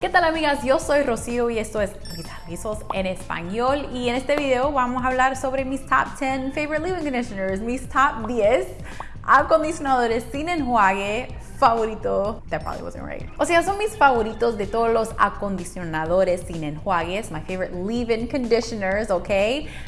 ¿Qué tal amigas? Yo soy Rocío y esto es Rizos en español y en este video vamos a hablar sobre mis top 10 favorite leave-in conditioners, mis top 10 acondicionadores sin enjuague favorito. That probably wasn't right. O sea, son mis favoritos de todos los acondicionadores sin enjuagues. My favorite leave-in conditioners, ¿ok?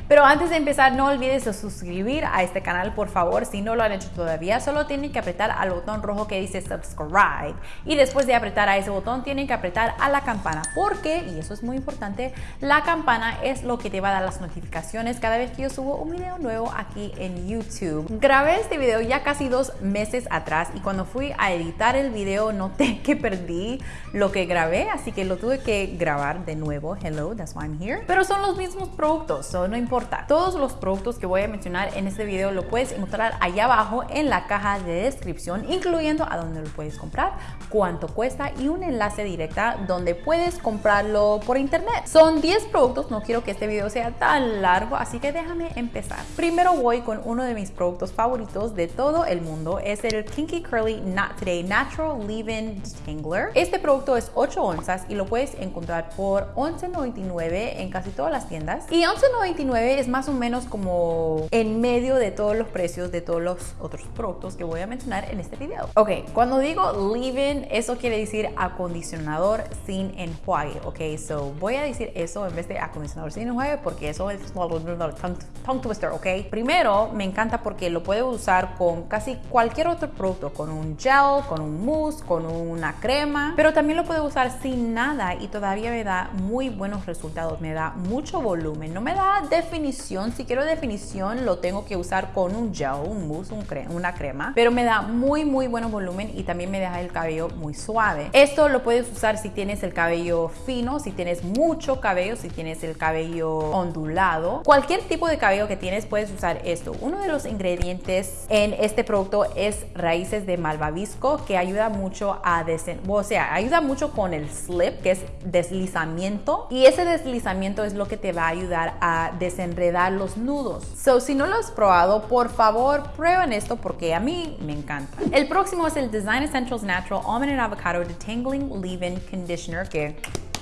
Pero antes de empezar, no olvides de suscribir a este canal, por favor. Si no lo han hecho todavía, solo tienen que apretar al botón rojo que dice subscribe. Y después de apretar a ese botón, tienen que apretar a la campana. Porque, y eso es muy importante, la campana es lo que te va a dar las notificaciones cada vez que yo subo un video nuevo aquí en YouTube. Grabé este video ya casi dos meses atrás y cuando fui a editar el video noté que perdí lo que grabé, así que lo tuve que grabar de nuevo. Hello, that's why I'm here. Pero son los mismos productos, so no importa. Todos los productos que voy a mencionar en este video lo puedes encontrar allá abajo en la caja de descripción, incluyendo a dónde lo puedes comprar, cuánto cuesta y un enlace directa donde puedes comprarlo por internet. Son 10 productos, no quiero que este video sea tan largo, así que déjame empezar. Primero voy con uno de mis productos favoritos de todo el mundo, es el Kinky Curly Not Today Natural Leave-In Detangler. Este producto es 8 onzas y lo puedes encontrar por $11.99 en casi todas las tiendas. Y $11.99 es más o menos como en medio de todos los precios de todos los otros productos que voy a mencionar en este video. Ok, cuando digo leave-in, eso quiere decir acondicionador sin enjuague. Ok, so voy a decir eso en vez de acondicionador sin enjuague porque eso es tongue twister, ok. Primero, me encanta porque lo puedo usar con casi cualquier otro producto, con un gel, con un mousse, con una crema, pero también lo puedo usar sin nada y todavía me da muy buenos resultados, me da mucho volumen, no me da definición, si quiero definición lo tengo que usar con un gel, un mousse, un una crema, pero me da muy muy buen volumen y también me deja el cabello muy suave. Esto lo puedes usar si tienes el cabello fino, si tienes mucho cabello, si tienes el cabello ondulado, cualquier tipo de cabello que tienes puedes usar esto. Uno de los ingredientes en este producto es raíces de malvavisco que ayuda mucho a desen o sea, ayuda mucho con el slip, que es deslizamiento. Y ese deslizamiento es lo que te va a ayudar a desenredar los nudos. So, si no lo has probado, por favor, prueben esto porque a mí me encanta. El próximo es el Design Essentials Natural Almond and Avocado Detangling Leave-In Conditioner, que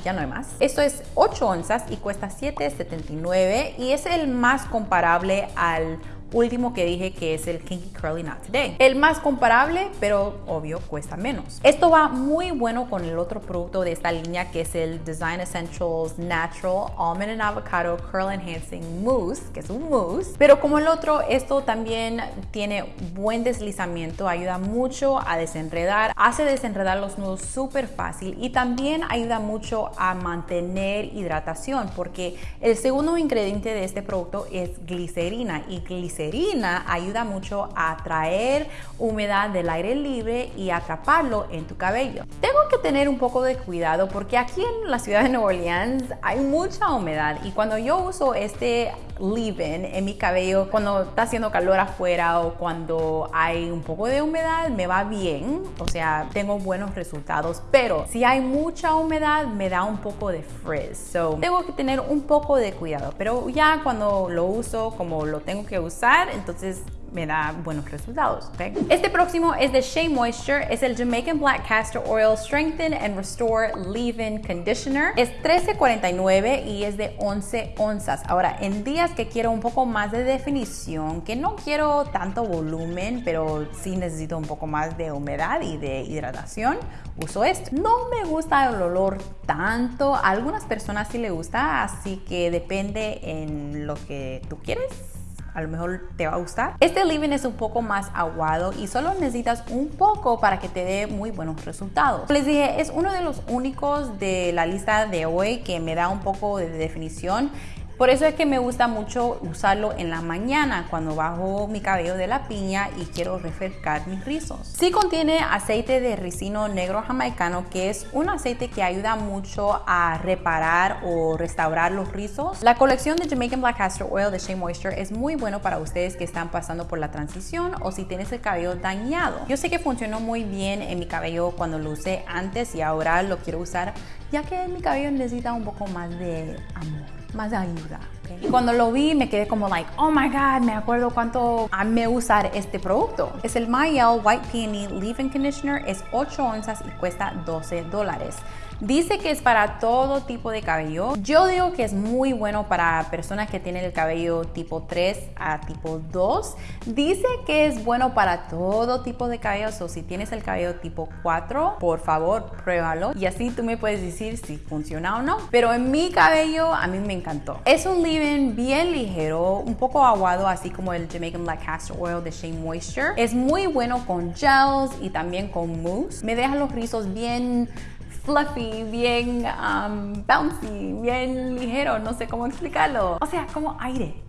ya no hay más. Esto es 8 onzas y cuesta $7.79 y es el más comparable al último que dije que es el Kinky Curly Not Today. El más comparable, pero obvio cuesta menos. Esto va muy bueno con el otro producto de esta línea que es el Design Essentials Natural Almond and Avocado Curl Enhancing Mousse, que es un mousse. Pero como el otro, esto también tiene buen deslizamiento, ayuda mucho a desenredar, hace desenredar los nudos súper fácil y también ayuda mucho a mantener hidratación porque el segundo ingrediente de este producto es glicerina y glicerina ayuda mucho a atraer humedad del aire libre y atraparlo en tu cabello. Tengo que tener un poco de cuidado porque aquí en la ciudad de Nueva Orleans hay mucha humedad y cuando yo uso este leave-in en mi cabello cuando está haciendo calor afuera o cuando hay un poco de humedad me va bien, o sea, tengo buenos resultados, pero si hay mucha humedad me da un poco de frizz, so tengo que tener un poco de cuidado, pero ya cuando lo uso como lo tengo que usar, entonces me da buenos resultados. Este próximo es de Shea Moisture, es el Jamaican Black Castor Oil Strengthen and Restore Leave-In Conditioner. Es $13.49 y es de 11 onzas. Ahora, en días que quiero un poco más de definición, que no quiero tanto volumen, pero sí necesito un poco más de humedad y de hidratación, uso esto. No me gusta el olor tanto, a algunas personas sí le gusta, así que depende en lo que tú quieres a lo mejor te va a gustar. Este leave-in es un poco más aguado y solo necesitas un poco para que te dé muy buenos resultados. Les dije, es uno de los únicos de la lista de hoy que me da un poco de definición por eso es que me gusta mucho usarlo en la mañana cuando bajo mi cabello de la piña y quiero refrescar mis rizos. Sí contiene aceite de ricino negro jamaicano que es un aceite que ayuda mucho a reparar o restaurar los rizos. La colección de Jamaican Black Castor Oil de Shea Moisture es muy bueno para ustedes que están pasando por la transición o si tienes el cabello dañado. Yo sé que funcionó muy bien en mi cabello cuando lo usé antes y ahora lo quiero usar ya que mi cabello necesita un poco más de amor más ayuda. Y cuando lo vi me quedé como like, oh my god, me acuerdo cuánto amé usar este producto. Es el Mayel White Peony Leave-In Conditioner, es 8 onzas y cuesta 12 dólares. Dice que es para todo tipo de cabello. Yo digo que es muy bueno para personas que tienen el cabello tipo 3 a tipo 2. Dice que es bueno para todo tipo de cabello. O si tienes el cabello tipo 4, por favor, pruébalo. Y así tú me puedes decir si funciona o no. Pero en mi cabello a mí me encantó. Es un bien ligero, un poco aguado, así como el Jamaican Black Castor Oil de Shea Moisture. Es muy bueno con gels y también con mousse. Me deja los rizos bien fluffy, bien um, bouncy, bien ligero, no sé cómo explicarlo. O sea, como aire.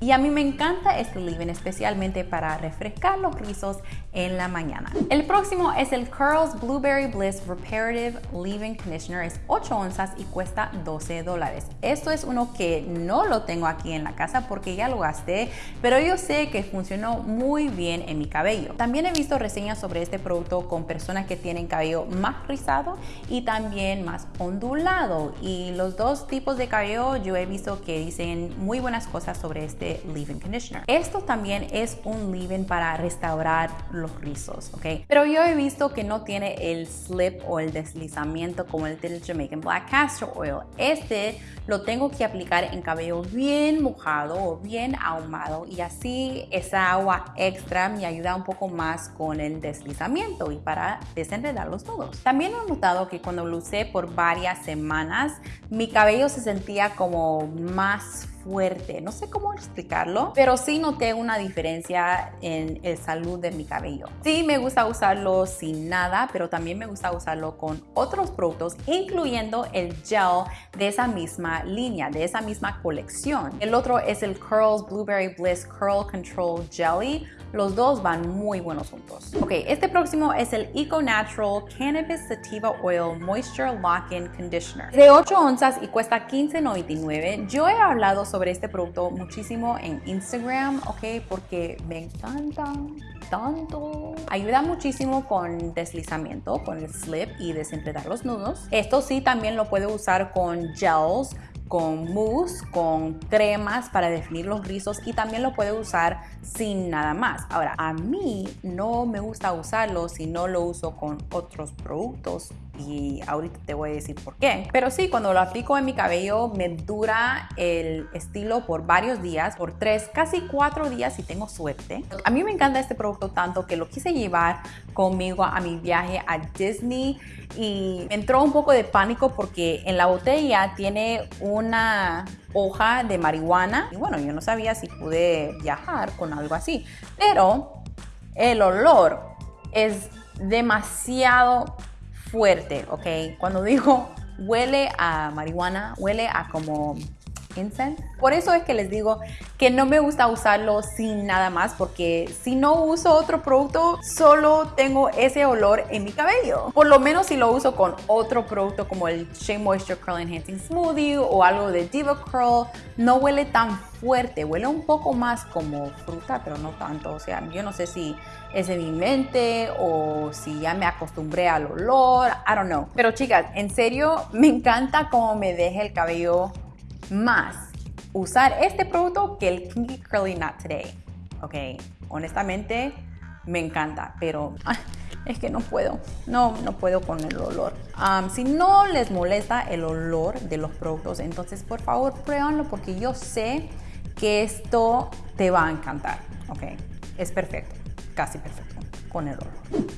Y a mí me encanta este leave-in especialmente para refrescar los rizos en la mañana. El próximo es el Curls Blueberry Bliss Reparative Leave-In Conditioner. Es 8 onzas y cuesta 12 dólares. Esto es uno que no lo tengo aquí en la casa porque ya lo gasté, pero yo sé que funcionó muy bien en mi cabello. También he visto reseñas sobre este producto con personas que tienen cabello más rizado y también más ondulado. Y los dos tipos de cabello yo he visto que dicen muy buenas cosas sobre este leave-in conditioner. Esto también es un leave-in para restaurar los rizos, ¿ok? Pero yo he visto que no tiene el slip o el deslizamiento como el del Jamaican Black Castor Oil. Este lo tengo que aplicar en cabello bien mojado o bien ahumado y así esa agua extra me ayuda un poco más con el deslizamiento y para desenredar los nudos. También he notado que cuando lo usé por varias semanas, mi cabello se sentía como más fuerte. No sé cómo explicarlo, pero sí noté una diferencia en el salud de mi cabello. Sí me gusta usarlo sin nada, pero también me gusta usarlo con otros productos, incluyendo el gel de esa misma línea, de esa misma colección. El otro es el Curls Blueberry Bliss Curl Control Jelly los dos van muy buenos juntos. Ok, este próximo es el Eco Natural Cannabis Sativa Oil Moisture Lock-In Conditioner. De 8 onzas y cuesta $15.99. Yo he hablado sobre este producto muchísimo en Instagram, ok, porque me encanta tanto. Ayuda muchísimo con deslizamiento, con el slip y desenredar los nudos. Esto sí también lo puede usar con gels con mousse, con cremas para definir los rizos y también lo puede usar sin nada más. Ahora, a mí no me gusta usarlo si no lo uso con otros productos y ahorita te voy a decir por qué. Pero sí, cuando lo aplico en mi cabello me dura el estilo por varios días, por tres, casi cuatro días si tengo suerte. A mí me encanta este producto tanto que lo quise llevar conmigo a mi viaje a Disney y entró un poco de pánico porque en la botella tiene una hoja de marihuana y bueno, yo no sabía si pude viajar con algo así, pero el olor es demasiado fuerte, ¿ok? Cuando digo huele a marihuana, huele a como Por eso es que les digo que no me gusta usarlo sin nada más porque si no uso otro producto solo tengo ese olor en mi cabello. Por lo menos si lo uso con otro producto como el Shea Moisture Curl Enhancing Smoothie o algo de Diva Curl no huele tan fuerte, huele un poco más como fruta pero no tanto. O sea, yo no sé si es de mi mente o si ya me acostumbré al olor, I don't know. Pero chicas, en serio me encanta cómo me deja el cabello más usar este producto que el Kinky Curly Knot Today. Ok, honestamente me encanta, pero es que no puedo, no, no puedo con el olor. si no les molesta el olor de los productos, entonces por favor pruébanlo porque yo sé que esto te va a encantar. Ok, es perfecto, casi perfecto con el olor.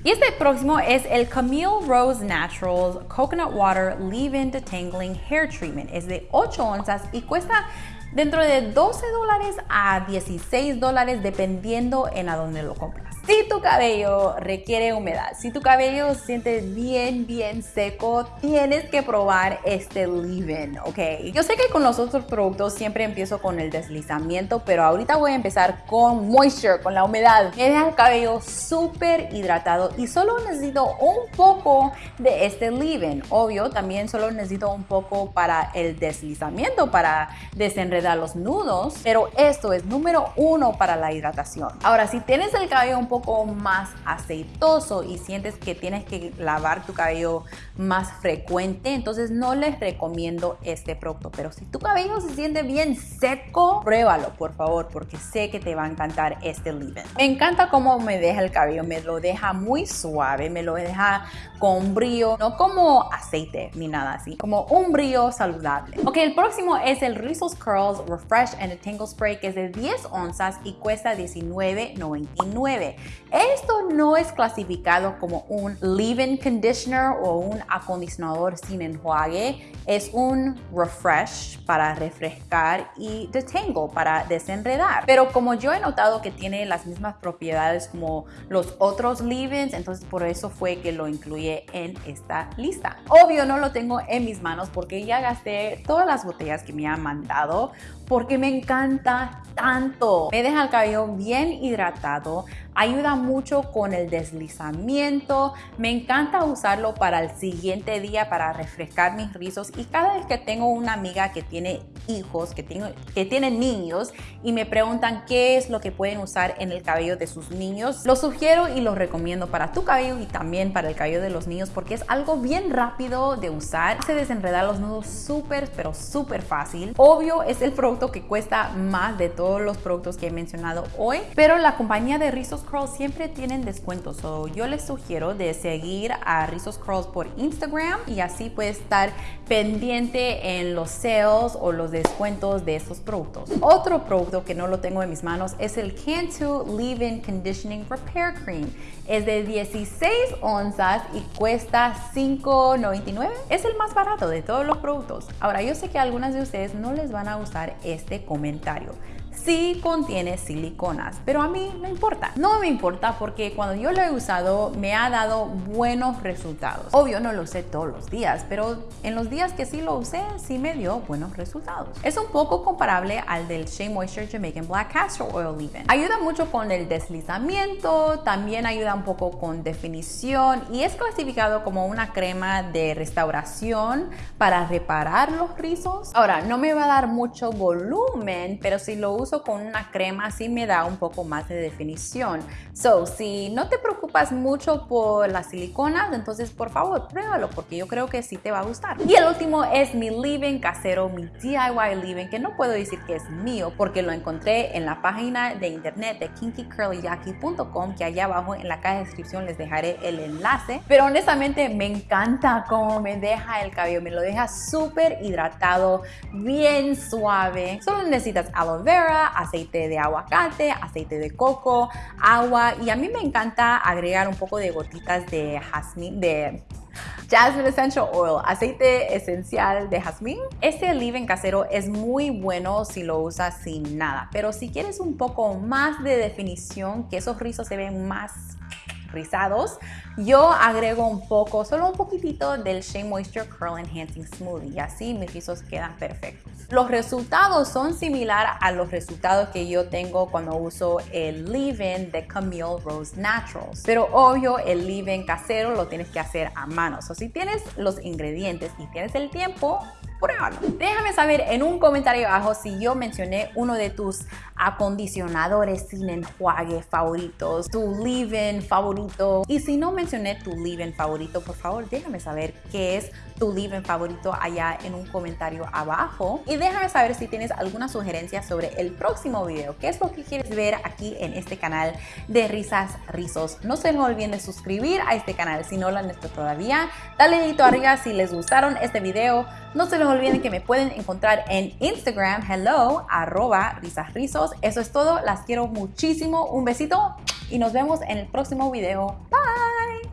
Y este próximo es el Camille Rose Naturals Coconut Water Leave-In Detangling Hair Treatment. Es de 8 onzas y cuesta dentro de 12 dólares a 16 dólares dependiendo en a dónde lo compras. Si tu cabello requiere humedad, si tu cabello se siente bien, bien seco, tienes que probar este leave-in, ¿ok? Yo sé que con los otros productos siempre empiezo con el deslizamiento, pero ahorita voy a empezar con moisture, con la humedad. Me deja el cabello súper hidratado y solo necesito un poco de este leave-in. Obvio, también solo necesito un poco para el deslizamiento, para desenredar los nudos, pero esto es número uno para la hidratación. Ahora, si tienes el cabello un poco más aceitoso y sientes que tienes que lavar tu cabello más frecuente, entonces no les recomiendo este producto. Pero si tu cabello se siente bien seco, pruébalo, por favor, porque sé que te va a encantar este leave-in. Me encanta cómo me deja el cabello, me lo deja muy suave, me lo deja con brillo, no como aceite ni nada así, como un brillo saludable. Ok, el próximo es el Rizos Curls Refresh and Tangle Spray, que es de 10 onzas y cuesta $19.99. Esto no es clasificado como un leave-in conditioner o un acondicionador sin enjuague, es un refresh para refrescar y detangle para desenredar. Pero como yo he notado que tiene las mismas propiedades como los otros leave-ins, entonces por eso fue que lo incluye en esta lista. Obvio no lo tengo en mis manos porque ya gasté todas las botellas que me han mandado porque me encanta tanto. Me deja el cabello bien hidratado, ayuda mucho con el deslizamiento. Me encanta usarlo para el siguiente día para refrescar mis rizos y cada vez que tengo una amiga que tiene hijos, que, tiene, que niños y me preguntan qué es lo que pueden usar en el cabello de sus niños, lo sugiero y lo recomiendo para tu cabello y también para el cabello de los niños porque es algo bien rápido de usar. Se desenreda los nudos súper, pero súper fácil. Obvio es el producto que cuesta más de todos los productos que he mencionado hoy, pero la compañía de Rizos Siempre tienen descuentos. So yo les sugiero de seguir a Rizos Curls por Instagram y así puedes estar pendiente en los sales o los descuentos de esos productos. Otro producto que no lo tengo en mis manos es el Cantu Leave-In Conditioning Repair Cream. Es de 16 onzas y cuesta $5.99. Es el más barato de todos los productos. Ahora, yo sé que a algunas de ustedes no les van a gustar este comentario sí contiene siliconas, pero a mí no importa. No me importa porque cuando yo lo he usado me ha dado buenos resultados. Obvio no lo usé todos los días, pero en los días que sí lo usé sí me dio buenos resultados. Es un poco comparable al del Shea Moisture Jamaican Black Castor Oil Leave-In. Ayuda mucho con el deslizamiento, también ayuda un poco con definición y es clasificado como una crema de restauración para reparar los rizos. Ahora, no me va a dar mucho volumen, pero si lo uso con una crema así me da un poco más de definición. So, si no te preocupas mucho por las siliconas, entonces por favor pruébalo porque yo creo que sí te va a gustar. Y el último es mi leave-in casero, mi DIY leave-in, que no puedo decir que es mío porque lo encontré en la página de internet de kinkycurlyjackie.com que allá abajo en la caja de descripción les dejaré el enlace. Pero honestamente me encanta cómo me deja el cabello, me lo deja súper hidratado, bien suave. Solo necesitas aloe vera, aceite de aguacate, aceite de coco, agua y a mí me encanta agregar un poco de gotitas de jazmín, de Jasmine Essential Oil, aceite esencial de jazmín. Este leave-in casero es muy bueno si lo usas sin nada, pero si quieres un poco más de definición, que esos rizos se ven más rizados, yo agrego un poco, solo un poquitito del Shea Moisture Curl Enhancing Smoothie y así mis rizos quedan perfectos. Los resultados son similares a los resultados que yo tengo cuando uso el leave-in de Camille Rose Naturals. Pero obvio, el leave-in casero lo tienes que hacer a mano. O si tienes los ingredientes y tienes el tiempo, Déjame saber en un comentario abajo si yo mencioné uno de tus acondicionadores sin enjuague favoritos, tu leave-in favorito. Y si no mencioné tu leave-in favorito, por favor déjame saber qué es tu leave-in favorito allá en un comentario abajo. Y déjame saber si tienes alguna sugerencia sobre el próximo video. ¿Qué es lo que quieres ver aquí en este canal de Risas Rizos? No se olviden de suscribir a este canal si no lo han hecho todavía. Dale dedito arriba si les gustaron este video. No se les olviden que me pueden encontrar en Instagram, hello, arroba risasrizos. Eso es todo, las quiero muchísimo, un besito y nos vemos en el próximo video. Bye.